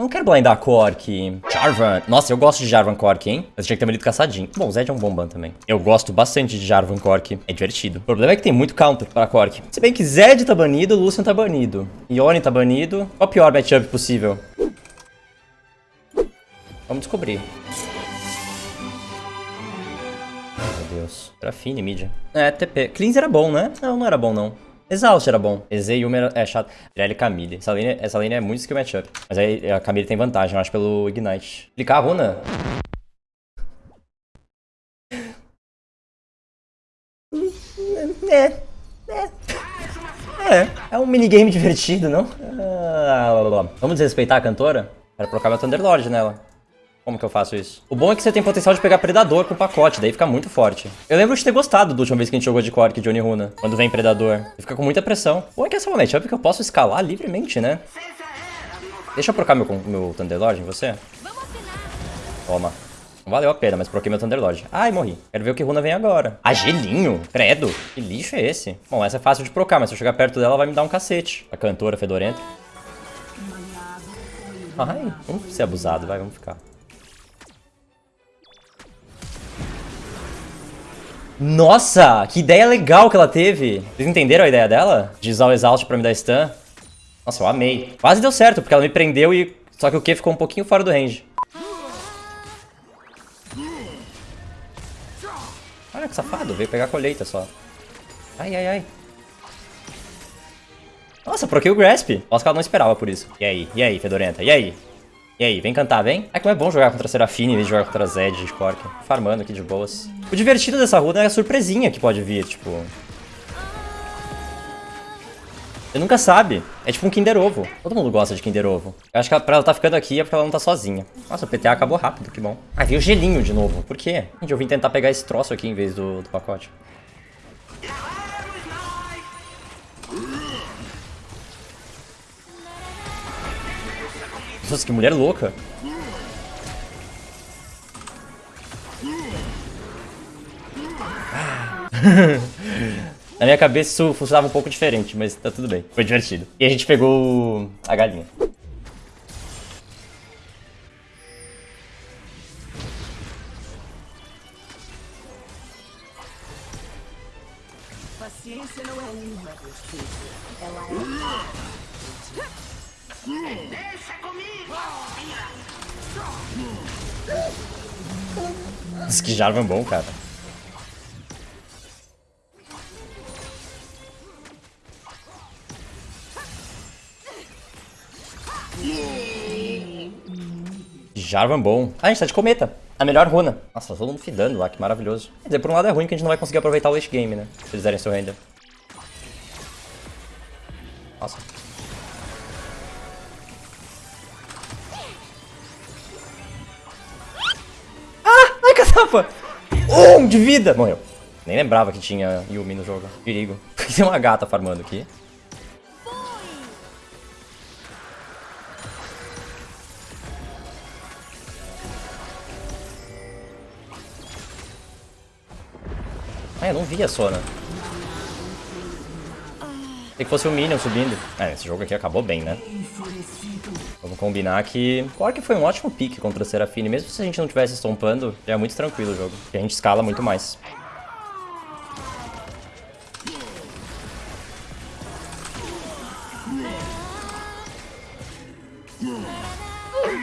Eu não quero blindar Cork. Jarvan. Nossa, eu gosto de Jarvan Cork, hein? Mas tinha que ter marido caçadinho. Bom, Zed é um bom ban também. Eu gosto bastante de Jarvan Cork. É divertido. O problema é que tem muito counter para Cork. Se bem que Zed tá banido, Lucian tá banido. Ione tá banido. Qual o pior matchup possível? Vamos descobrir. Meu Deus. Era Fini, mid. É, TP. Cleanse era bom, né? Não, não era bom, não. Exaust era bom. EZ e Yumi era, é chato. Irelia e Camille. Essa lane, essa lane é muito skill matchup. Mas aí a Camille tem vantagem, eu acho, pelo Ignite. Clicar a runa. É. É. É. É um minigame divertido, não? Ah, Vamos desrespeitar a cantora? Quero colocar meu Thunderlord nela. Como que eu faço isso? O bom é que você tem potencial de pegar Predador com o pacote, daí fica muito forte. Eu lembro de ter gostado da última vez que a gente jogou de Cork de Oniruna, quando vem Predador. Ele fica com muita pressão. Ou é que essa é uma matchup que eu posso escalar livremente, né? Deixa eu trocar meu, meu Thunderlord em você. Toma. Não valeu a pena, mas troquei meu Thunderlord. Ai, morri. Quero ver o que Runa vem agora. Ah, gelinho? Credo. Que lixo é esse? Bom, essa é fácil de procar, mas se eu chegar perto dela, vai me dar um cacete. A cantora fedorenta. Ai, vamos ser abusado, vai, vamos ficar. Nossa, que ideia legal que ela teve. Vocês entenderam a ideia dela? De usar o Exaust pra me dar stun? Nossa, eu amei. Quase deu certo, porque ela me prendeu e... Só que o Q ficou um pouquinho fora do range. Olha que safado, veio pegar a colheita só. Ai, ai, ai. Nossa, proquei o Grasp. Nossa, que ela não esperava por isso. E aí, e aí, Fedorenta, e aí? E aí, vem cantar, vem? É como é bom jogar contra Serafine em vez de jogar contra Zed de Cork. Farmando aqui de boas. O divertido dessa runa é a surpresinha que pode vir, tipo... Você nunca sabe. É tipo um Kinder Ovo. Todo mundo gosta de Kinder Ovo. Eu acho que pra ela tá ficando aqui é porque ela não tá sozinha. Nossa, o PTA acabou rápido, que bom. Ah, veio gelinho de novo. Por quê? Gente, eu vim tentar pegar esse troço aqui em vez do, do pacote. Nossa, que mulher louca. Na minha cabeça isso funcionava um pouco diferente, mas tá tudo bem. Foi divertido. E a gente pegou a galinha. Paciência não é uma ela é... Diz que Jarvan é bom, cara. Jarvan bom. Ah, a gente tá de cometa. A melhor runa. Nossa, todo mundo fidando lá, que maravilhoso. Quer dizer, por um lado é ruim que a gente não vai conseguir aproveitar o late game, né? Se eles derem seu render. Nossa. Um de vida! Morreu. Nem lembrava que tinha Yumi no jogo. Perigo. Tem uma gata farmando aqui. Ah, eu não vi a Sona. Que fosse o Minion subindo. É, esse jogo aqui acabou bem, né? Vamos combinar que... Claro que foi um ótimo pick contra a Serafine. Mesmo se a gente não estivesse estompando, é muito tranquilo o jogo. Porque a gente escala muito mais.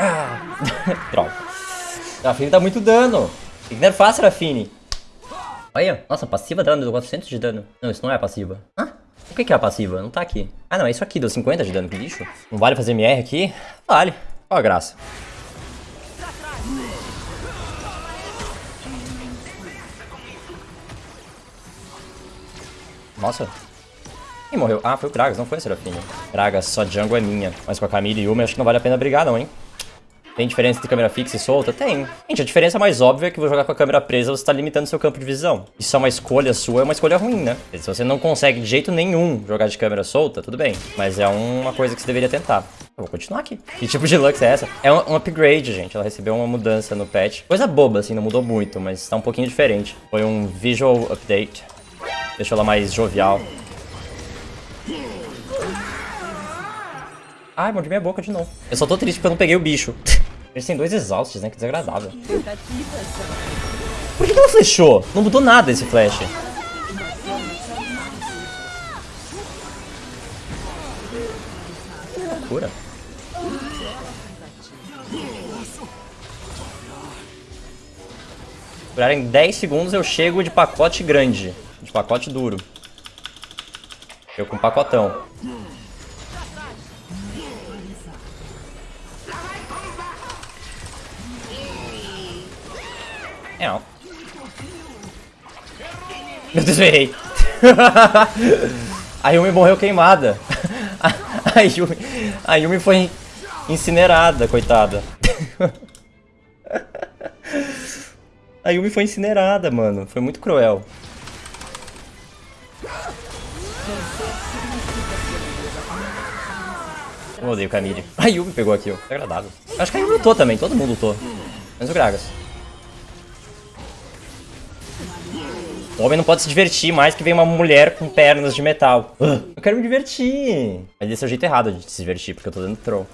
Ah. Droga. Serafine tá muito dano. Tem que nerfar Serafine. Olha, nossa, passiva dano, deu 400 de dano. Não, isso não é passiva. Hã? O que, é a passiva? Não tá aqui. Ah, não, é isso aqui, deu 50 de dano, que lixo. Não vale fazer MR aqui? Vale. Qual a graça? Nossa. Quem morreu? Ah, foi o Gragas, não foi a Serafine. Só jungle é minha. Mas com a Camille e Yumi, acho que não vale a pena brigar não, hein? Tem diferença entre câmera fixa e solta? Tem. Gente, a diferença mais óbvia é que vou jogar com a câmera presa, você tá limitando seu campo de visão. Isso é uma escolha sua, é uma escolha ruim, né? Se você não consegue de jeito nenhum jogar de câmera solta, tudo bem. Mas é uma coisa que você deveria tentar. Eu vou continuar aqui. Que tipo de Lux é essa? É um, um, upgrade, gente. Ela recebeu uma mudança no patch. Coisa boba, assim, não mudou muito, mas tá um pouquinho diferente. Foi um visual update. Deixou ela mais jovial. Ai, mordi minha boca de novo. Eu só tô triste porque eu não peguei o bicho. Eles têm dois exaustos, né? Que desagradável. Por que ela flechou? Não mudou nada esse flash. Que loucura. Em 10 segundos eu chego de pacote grande. De pacote duro. Eu com pacotão. É, não. Meu Deus, eu errei. a Yumi morreu queimada. A Yumi, a Yumi foi incinerada, coitada. A Yumi foi incinerada, mano. Foi muito cruel. Eu odeio Camille. A Yumi pegou aqui, ó. É agradável. Acho que a Yumi lutou também. Todo mundo lutou. Menos o Gragas. O homem não pode se divertir mais que vem uma mulher com pernas de metal. Eu quero me divertir. Mas esse é o jeito errado de se divertir, porque eu tô dando troll.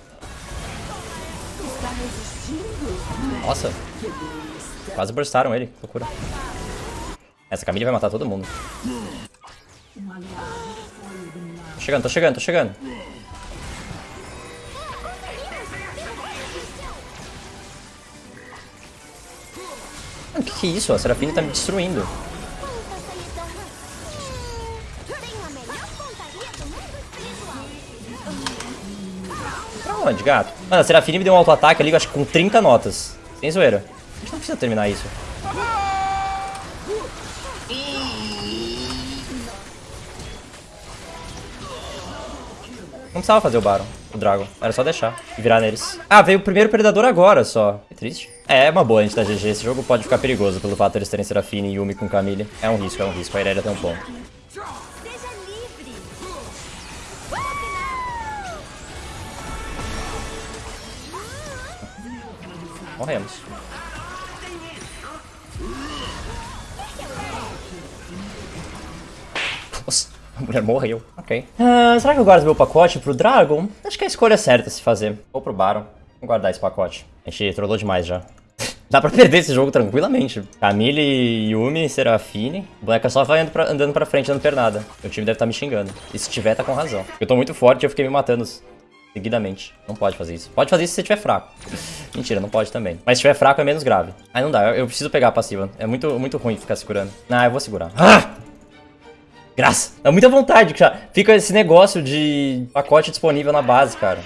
Nossa. Quase burstaram ele. Loucura. Essa Camille vai matar todo mundo. Tô chegando, tô chegando, tô chegando. O que, que é isso? A Serafine tá me destruindo. Pra onde, gato? Mano, a Serafine me deu um auto-ataque ali, acho que com 30 notas. Sem zoeira. A gente não precisa terminar isso. Não precisava fazer o Baron, o Dragon. Era só deixar e virar neles. Ah, veio o primeiro Predador agora só. Que triste. É, é uma boa a gente tá GG. Esse jogo pode ficar perigoso pelo fato de eles terem Serafine e Yumi com Camille. É um risco, é um risco. A Irelia tem um ponto. Morremos. Nossa, a mulher morreu. Ok. Ah, será que eu guardo meu pacote pro Dragon? Acho que é a escolha certa a se fazer. Vou pro Baron. Vou guardar esse pacote. A gente trollou demais já. Dá pra perder esse jogo tranquilamente. Camille, Yumi, Serafine. O boneca só vai andando pra, andando pra frente, dando pernada. Meu time deve estar tá me xingando. E se tiver, tá com razão. Eu tô muito forte e eu fiquei me matando seguidamente. Não pode fazer isso. Pode fazer isso se você estiver fraco. Mentira, não pode também. Mas se estiver fraco é menos grave. Aí não dá, eu, eu, preciso pegar a passiva. É muito, muito ruim ficar segurando. Ah, eu vou segurar. Ah! Graça. Dá muita vontade. Já fica esse negócio de pacote disponível na base, cara.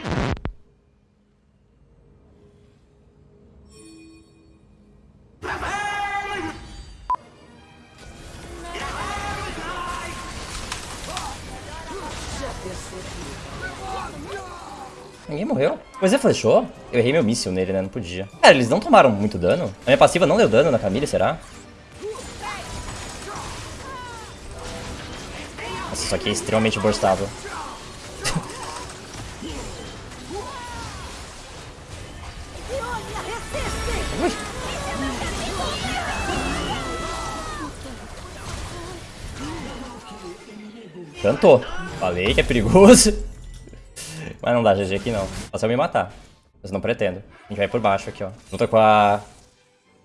Ninguém morreu. Pois é, flechou? Eu errei meu míssil nele, né? Não podia. Cara, eles não tomaram muito dano? A minha passiva não deu dano na Camille, será? Nossa, isso aqui é extremamente burstável. Cantou. Falei que é perigoso. Mas não dá GG aqui não. Só se eu me matar. Mas não pretendo. A gente vai por baixo aqui, ó. Luta com a...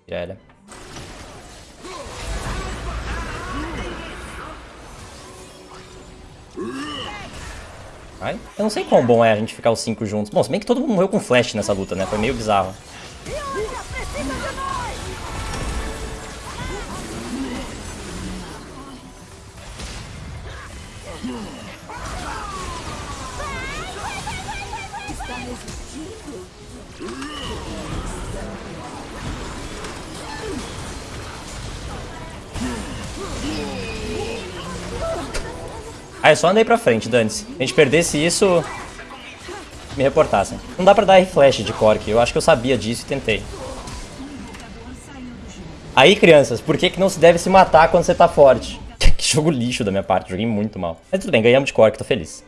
Irelia. Ai, eu não sei quão bom é a gente ficar os cinco juntos. Bom, se bem que todo mundo morreu com flash nessa luta, né? Foi meio bizarro. Ah, é só andei pra frente, dane-se. Se a gente perdesse isso, me reportassem. Não dá pra dar R-Flash de Cork, eu acho que eu sabia disso e tentei. Aí, crianças, por que, que não se deve se matar quando você tá forte? que jogo lixo da minha parte, joguei muito mal. Mas tudo bem, ganhamos de Cork, tô feliz.